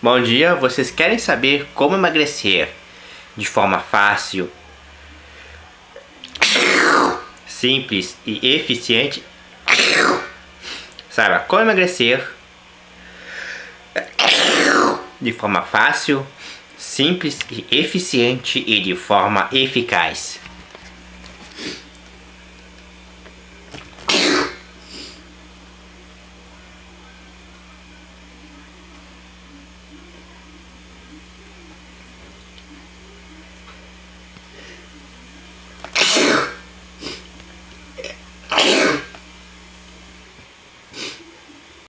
Bom dia, vocês querem saber como emagrecer de forma fácil, simples e eficiente? Saiba como emagrecer de forma fácil, simples e eficiente e de forma eficaz.